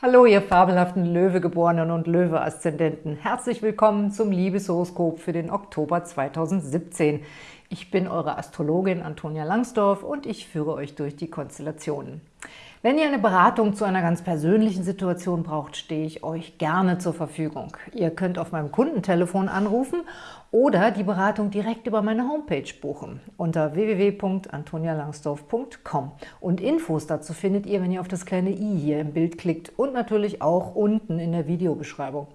Hallo, ihr fabelhaften Löwegeborenen und Löwe-Aszendenten. Herzlich willkommen zum Liebeshoroskop für den Oktober 2017. Ich bin eure Astrologin Antonia Langsdorf und ich führe euch durch die Konstellationen. Wenn ihr eine Beratung zu einer ganz persönlichen Situation braucht, stehe ich euch gerne zur Verfügung. Ihr könnt auf meinem Kundentelefon anrufen oder die Beratung direkt über meine Homepage buchen unter www.antonialangsdorf.com. Und Infos dazu findet ihr, wenn ihr auf das kleine i hier im Bild klickt und natürlich auch unten in der Videobeschreibung.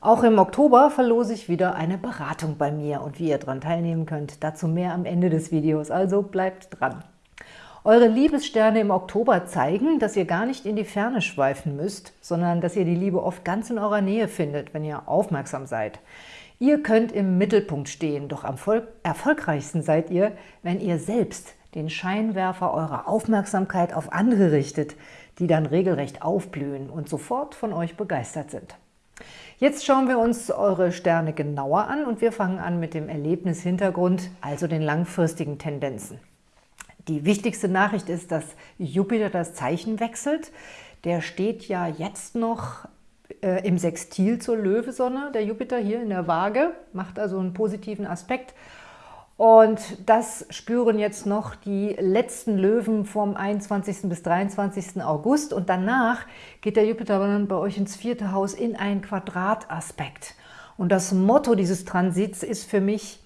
Auch im Oktober verlose ich wieder eine Beratung bei mir und wie ihr daran teilnehmen könnt, dazu mehr am Ende des Videos, also bleibt dran. Eure Liebessterne im Oktober zeigen, dass ihr gar nicht in die Ferne schweifen müsst, sondern dass ihr die Liebe oft ganz in eurer Nähe findet, wenn ihr aufmerksam seid. Ihr könnt im Mittelpunkt stehen, doch am erfolgreichsten seid ihr, wenn ihr selbst den Scheinwerfer eurer Aufmerksamkeit auf andere richtet, die dann regelrecht aufblühen und sofort von euch begeistert sind. Jetzt schauen wir uns eure Sterne genauer an und wir fangen an mit dem Erlebnishintergrund, also den langfristigen Tendenzen. Die wichtigste Nachricht ist, dass Jupiter das Zeichen wechselt. Der steht ja jetzt noch äh, im Sextil zur Löwesonne, der Jupiter hier in der Waage, macht also einen positiven Aspekt. Und das spüren jetzt noch die letzten Löwen vom 21. bis 23. August. Und danach geht der Jupiter dann bei euch ins vierte Haus in einen Quadrataspekt. Und das Motto dieses Transits ist für mich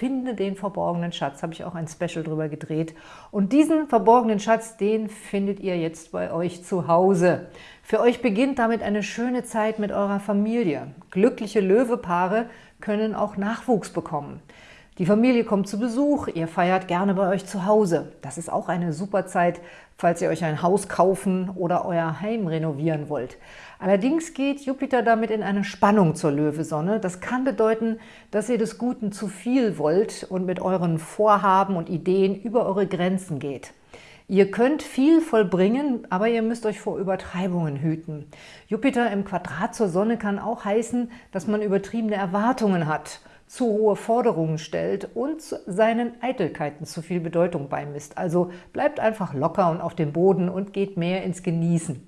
Finde den verborgenen Schatz, habe ich auch ein Special drüber gedreht. Und diesen verborgenen Schatz, den findet ihr jetzt bei euch zu Hause. Für euch beginnt damit eine schöne Zeit mit eurer Familie. Glückliche Löwepaare können auch Nachwuchs bekommen. Die Familie kommt zu Besuch, ihr feiert gerne bei euch zu Hause. Das ist auch eine super Zeit, falls ihr euch ein Haus kaufen oder euer Heim renovieren wollt. Allerdings geht Jupiter damit in eine Spannung zur Löwesonne. Das kann bedeuten, dass ihr des Guten zu viel wollt und mit euren Vorhaben und Ideen über eure Grenzen geht. Ihr könnt viel vollbringen, aber ihr müsst euch vor Übertreibungen hüten. Jupiter im Quadrat zur Sonne kann auch heißen, dass man übertriebene Erwartungen hat, zu hohe Forderungen stellt und seinen Eitelkeiten zu viel Bedeutung beimisst. Also bleibt einfach locker und auf dem Boden und geht mehr ins Genießen.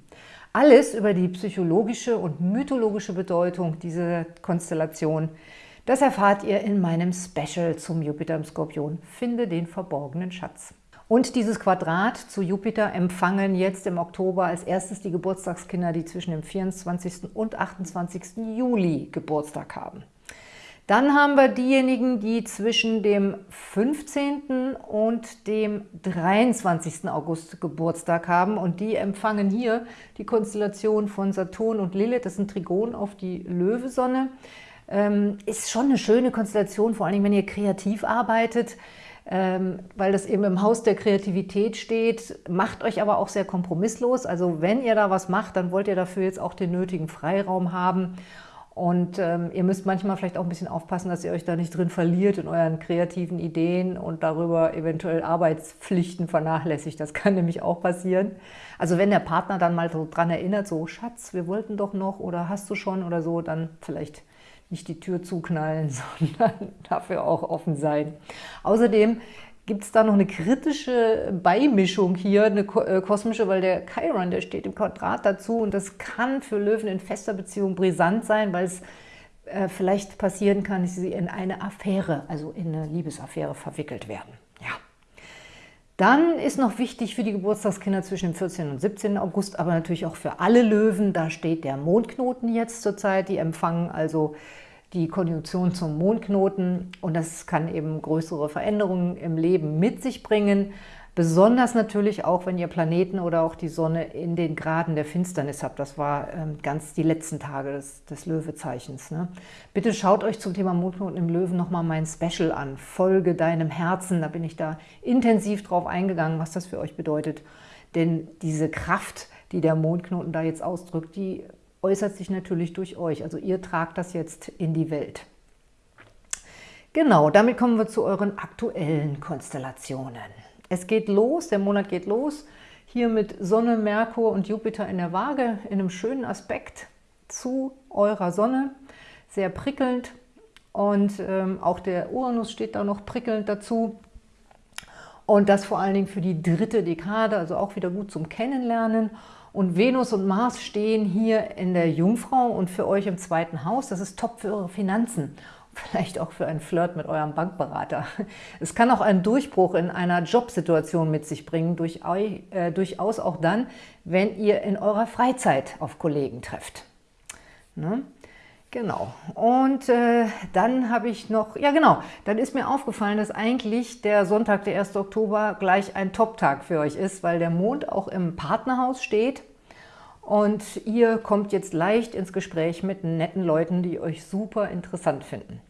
Alles über die psychologische und mythologische Bedeutung dieser Konstellation, das erfahrt ihr in meinem Special zum Jupiter im Skorpion, Finde den verborgenen Schatz. Und dieses Quadrat zu Jupiter empfangen jetzt im Oktober als erstes die Geburtstagskinder, die zwischen dem 24. und 28. Juli Geburtstag haben. Dann haben wir diejenigen, die zwischen dem 15. und dem 23. August Geburtstag haben und die empfangen hier die Konstellation von Saturn und Lilith, das ist ein Trigon auf die Löwesonne. Ähm, ist schon eine schöne Konstellation, vor allem wenn ihr kreativ arbeitet, ähm, weil das eben im Haus der Kreativität steht, macht euch aber auch sehr kompromisslos. Also wenn ihr da was macht, dann wollt ihr dafür jetzt auch den nötigen Freiraum haben und ähm, ihr müsst manchmal vielleicht auch ein bisschen aufpassen, dass ihr euch da nicht drin verliert in euren kreativen Ideen und darüber eventuell Arbeitspflichten vernachlässigt. Das kann nämlich auch passieren. Also wenn der Partner dann mal so dran erinnert, so Schatz, wir wollten doch noch oder hast du schon oder so, dann vielleicht nicht die Tür zuknallen, sondern dafür auch offen sein. Außerdem gibt es da noch eine kritische Beimischung hier, eine äh, kosmische, weil der Chiron, der steht im Quadrat dazu und das kann für Löwen in fester Beziehung brisant sein, weil es äh, vielleicht passieren kann, dass sie in eine Affäre, also in eine Liebesaffäre verwickelt werden. Ja. Dann ist noch wichtig für die Geburtstagskinder zwischen dem 14. und 17. August, aber natürlich auch für alle Löwen, da steht der Mondknoten jetzt zurzeit, die empfangen also die Konjunktion zum Mondknoten und das kann eben größere Veränderungen im Leben mit sich bringen. Besonders natürlich auch, wenn ihr Planeten oder auch die Sonne in den Graden der Finsternis habt. Das war ähm, ganz die letzten Tage des, des Löwezeichens. Ne? Bitte schaut euch zum Thema Mondknoten im Löwen nochmal mein Special an. Folge deinem Herzen. Da bin ich da intensiv drauf eingegangen, was das für euch bedeutet. Denn diese Kraft, die der Mondknoten da jetzt ausdrückt, die äußert sich natürlich durch euch. Also ihr tragt das jetzt in die Welt. Genau, damit kommen wir zu euren aktuellen Konstellationen. Es geht los, der Monat geht los, hier mit Sonne, Merkur und Jupiter in der Waage, in einem schönen Aspekt zu eurer Sonne, sehr prickelnd. Und ähm, auch der Uranus steht da noch prickelnd dazu. Und das vor allen Dingen für die dritte Dekade, also auch wieder gut zum Kennenlernen. Und Venus und Mars stehen hier in der Jungfrau und für euch im zweiten Haus. Das ist top für eure Finanzen. Vielleicht auch für einen Flirt mit eurem Bankberater. Es kann auch einen Durchbruch in einer Jobsituation mit sich bringen, äh, durchaus auch dann, wenn ihr in eurer Freizeit auf Kollegen trefft. Ne? Genau. Und äh, dann habe ich noch, ja genau, dann ist mir aufgefallen, dass eigentlich der Sonntag, der 1. Oktober, gleich ein Top-Tag für euch ist, weil der Mond auch im Partnerhaus steht und ihr kommt jetzt leicht ins Gespräch mit netten Leuten, die euch super interessant finden.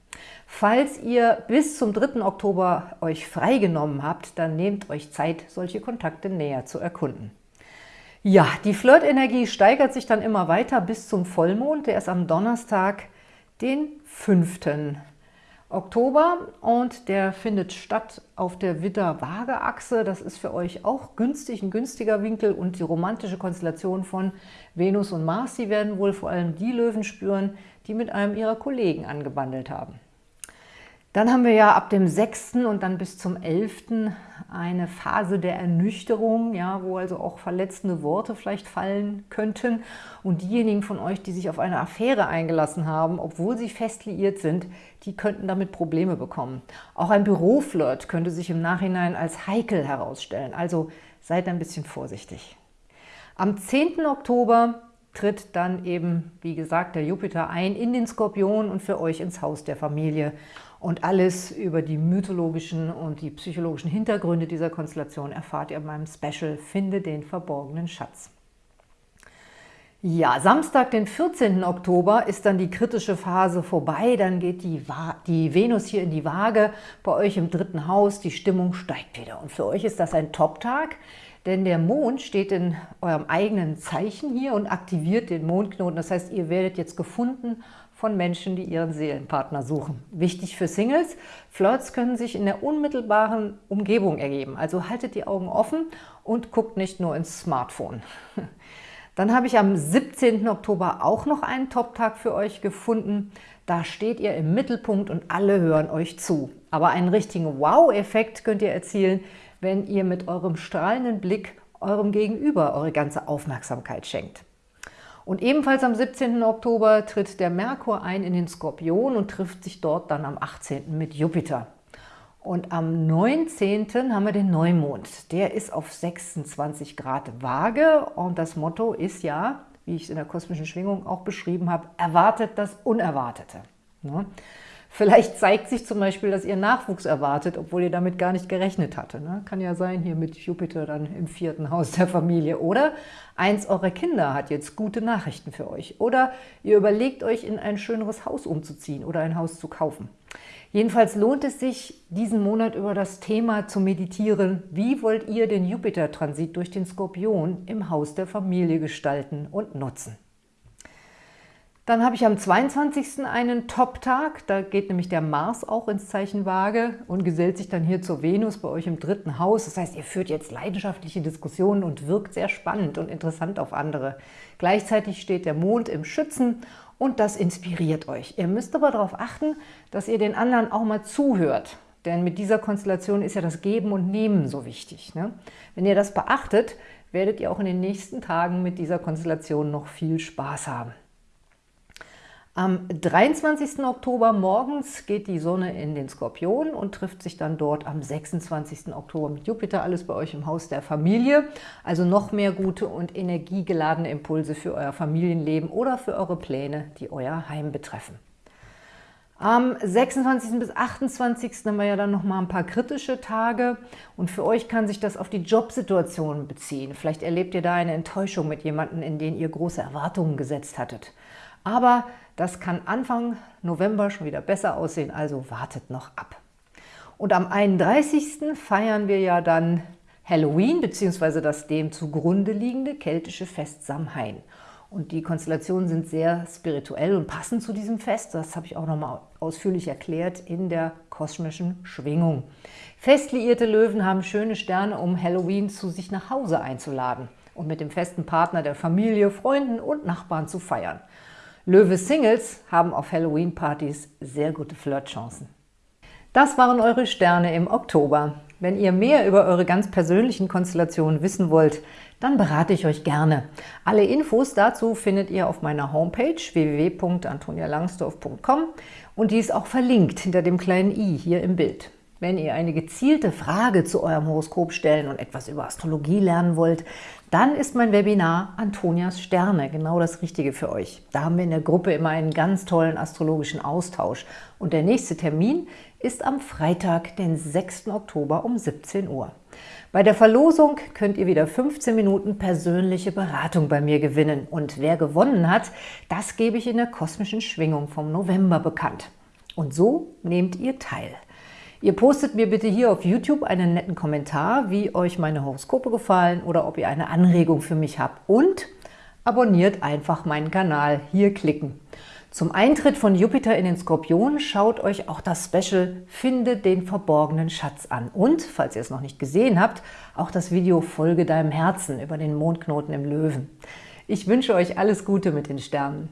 Falls ihr bis zum 3. Oktober euch freigenommen habt, dann nehmt euch Zeit, solche Kontakte näher zu erkunden. Ja, die Flirtenergie steigert sich dann immer weiter bis zum Vollmond. Der ist am Donnerstag, den 5. Oktober und der findet statt auf der Widder-Waage-Achse. Das ist für euch auch günstig, ein günstiger Winkel und die romantische Konstellation von Venus und Mars, die werden wohl vor allem die Löwen spüren, die mit einem ihrer Kollegen angebandelt haben. Dann haben wir ja ab dem 6. und dann bis zum 11. eine Phase der Ernüchterung, ja, wo also auch verletzende Worte vielleicht fallen könnten. Und diejenigen von euch, die sich auf eine Affäre eingelassen haben, obwohl sie fest liiert sind, die könnten damit Probleme bekommen. Auch ein Büroflirt könnte sich im Nachhinein als heikel herausstellen. Also seid ein bisschen vorsichtig. Am 10. Oktober tritt dann eben, wie gesagt, der Jupiter ein in den Skorpion und für euch ins Haus der Familie. Und alles über die mythologischen und die psychologischen Hintergründe dieser Konstellation erfahrt ihr in meinem Special Finde den verborgenen Schatz. Ja, Samstag, den 14. Oktober, ist dann die kritische Phase vorbei. Dann geht die, die Venus hier in die Waage, bei euch im dritten Haus. Die Stimmung steigt wieder. Und für euch ist das ein Top-Tag, denn der Mond steht in eurem eigenen Zeichen hier und aktiviert den Mondknoten. Das heißt, ihr werdet jetzt gefunden von Menschen, die ihren Seelenpartner suchen. Wichtig für Singles, Flirts können sich in der unmittelbaren Umgebung ergeben. Also haltet die Augen offen und guckt nicht nur ins Smartphone. Dann habe ich am 17. Oktober auch noch einen Top-Tag für euch gefunden. Da steht ihr im Mittelpunkt und alle hören euch zu. Aber einen richtigen Wow-Effekt könnt ihr erzielen, wenn ihr mit eurem strahlenden Blick eurem Gegenüber eure ganze Aufmerksamkeit schenkt. Und ebenfalls am 17. Oktober tritt der Merkur ein in den Skorpion und trifft sich dort dann am 18. mit Jupiter. Und am 19. haben wir den Neumond. Der ist auf 26 Grad Waage und das Motto ist ja, wie ich es in der kosmischen Schwingung auch beschrieben habe, erwartet das Unerwartete. Ne? Vielleicht zeigt sich zum Beispiel, dass ihr Nachwuchs erwartet, obwohl ihr damit gar nicht gerechnet hatte. Ne? Kann ja sein, hier mit Jupiter dann im vierten Haus der Familie. Oder eins eurer Kinder hat jetzt gute Nachrichten für euch. Oder ihr überlegt euch, in ein schöneres Haus umzuziehen oder ein Haus zu kaufen. Jedenfalls lohnt es sich, diesen Monat über das Thema zu meditieren. Wie wollt ihr den Jupiter-Transit durch den Skorpion im Haus der Familie gestalten und nutzen? Dann habe ich am 22. einen Top-Tag, da geht nämlich der Mars auch ins Zeichen Waage und gesellt sich dann hier zur Venus bei euch im dritten Haus. Das heißt, ihr führt jetzt leidenschaftliche Diskussionen und wirkt sehr spannend und interessant auf andere. Gleichzeitig steht der Mond im Schützen und das inspiriert euch. Ihr müsst aber darauf achten, dass ihr den anderen auch mal zuhört. Denn mit dieser Konstellation ist ja das Geben und Nehmen so wichtig. Ne? Wenn ihr das beachtet, werdet ihr auch in den nächsten Tagen mit dieser Konstellation noch viel Spaß haben. Am 23. Oktober morgens geht die Sonne in den Skorpion und trifft sich dann dort am 26. Oktober mit Jupiter, alles bei euch im Haus der Familie. Also noch mehr gute und energiegeladene Impulse für euer Familienleben oder für eure Pläne, die euer Heim betreffen. Am 26. bis 28. haben wir ja dann noch mal ein paar kritische Tage und für euch kann sich das auf die Jobsituation beziehen. Vielleicht erlebt ihr da eine Enttäuschung mit jemandem, in den ihr große Erwartungen gesetzt hattet. Aber das kann Anfang November schon wieder besser aussehen, also wartet noch ab. Und am 31. feiern wir ja dann Halloween bzw. das dem zugrunde liegende keltische Fest Samhain. Und die Konstellationen sind sehr spirituell und passen zu diesem Fest. Das habe ich auch nochmal ausführlich erklärt in der kosmischen Schwingung. Fest liierte Löwen haben schöne Sterne, um Halloween zu sich nach Hause einzuladen und mit dem festen Partner der Familie, Freunden und Nachbarn zu feiern. Löwe-Singles haben auf Halloween-Partys sehr gute Flirtchancen. Das waren eure Sterne im Oktober. Wenn ihr mehr über eure ganz persönlichen Konstellationen wissen wollt, dann berate ich euch gerne. Alle Infos dazu findet ihr auf meiner Homepage www.antonialangsdorf.com und die ist auch verlinkt hinter dem kleinen i hier im Bild. Wenn ihr eine gezielte Frage zu eurem Horoskop stellen und etwas über Astrologie lernen wollt, dann ist mein Webinar Antonias Sterne genau das Richtige für euch. Da haben wir in der Gruppe immer einen ganz tollen astrologischen Austausch. Und der nächste Termin ist am Freitag, den 6. Oktober um 17 Uhr. Bei der Verlosung könnt ihr wieder 15 Minuten persönliche Beratung bei mir gewinnen. Und wer gewonnen hat, das gebe ich in der kosmischen Schwingung vom November bekannt. Und so nehmt ihr teil. Ihr postet mir bitte hier auf YouTube einen netten Kommentar, wie euch meine Horoskope gefallen oder ob ihr eine Anregung für mich habt. Und abonniert einfach meinen Kanal. Hier klicken. Zum Eintritt von Jupiter in den Skorpion schaut euch auch das Special Finde den verborgenen Schatz an. Und, falls ihr es noch nicht gesehen habt, auch das Video Folge deinem Herzen über den Mondknoten im Löwen. Ich wünsche euch alles Gute mit den Sternen.